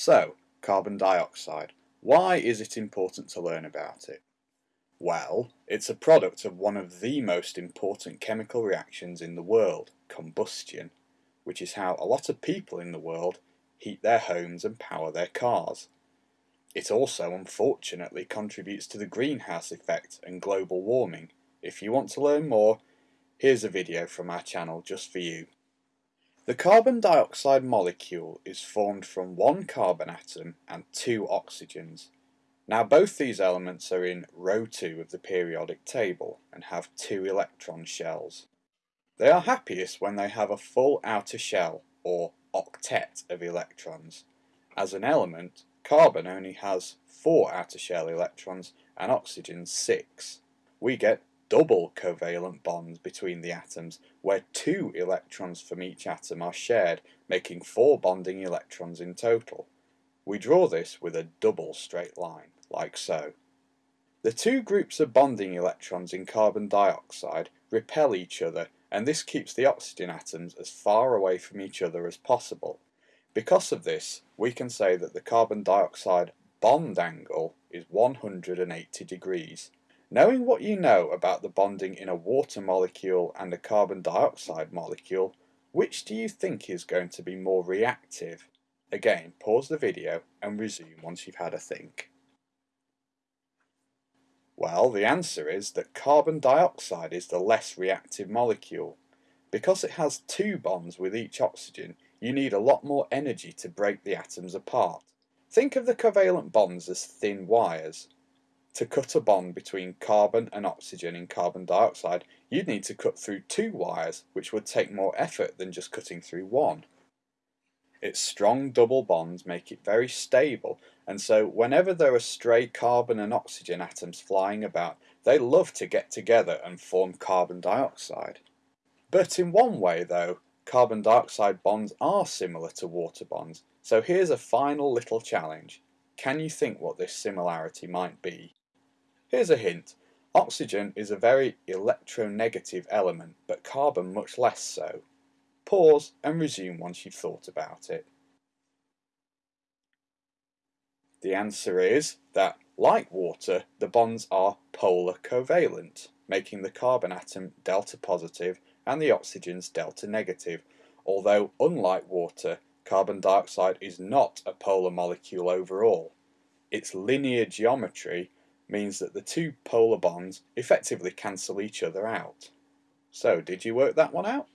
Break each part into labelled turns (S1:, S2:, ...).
S1: So, carbon dioxide. Why is it important to learn about it? Well, it's a product of one of the most important chemical reactions in the world, combustion, which is how a lot of people in the world heat their homes and power their cars. It also unfortunately contributes to the greenhouse effect and global warming. If you want to learn more, here's a video from our channel just for you. The carbon dioxide molecule is formed from one carbon atom and two oxygens. Now both these elements are in row 2 of the periodic table and have two electron shells. They are happiest when they have a full outer shell or octet of electrons. As an element, carbon only has four outer shell electrons and oxygen six. We get double covalent bonds between the atoms where two electrons from each atom are shared, making four bonding electrons in total. We draw this with a double straight line, like so. The two groups of bonding electrons in carbon dioxide repel each other and this keeps the oxygen atoms as far away from each other as possible. Because of this, we can say that the carbon dioxide bond angle is 180 degrees. Knowing what you know about the bonding in a water molecule and a carbon dioxide molecule, which do you think is going to be more reactive? Again, pause the video and resume once you've had a think. Well, the answer is that carbon dioxide is the less reactive molecule. Because it has two bonds with each oxygen, you need a lot more energy to break the atoms apart. Think of the covalent bonds as thin wires to cut a bond between carbon and oxygen in carbon dioxide, you'd need to cut through two wires, which would take more effort than just cutting through one. Its strong double bonds make it very stable, and so whenever there are stray carbon and oxygen atoms flying about, they love to get together and form carbon dioxide. But in one way though, carbon dioxide bonds are similar to water bonds, so here's a final little challenge. Can you think what this similarity might be? Here's a hint. Oxygen is a very electronegative element, but carbon much less so. Pause and resume once you've thought about it. The answer is that, like water, the bonds are polar covalent, making the carbon atom delta positive and the oxygens delta negative, although unlike water, carbon dioxide is not a polar molecule overall. Its linear geometry means that the two polar bonds effectively cancel each other out. So, did you work that one out?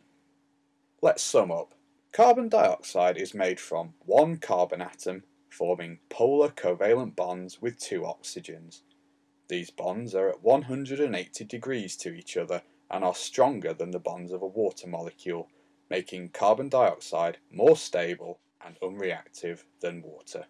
S1: Let's sum up. Carbon dioxide is made from one carbon atom forming polar covalent bonds with two oxygens. These bonds are at 180 degrees to each other and are stronger than the bonds of a water molecule, making carbon dioxide more stable and unreactive than water.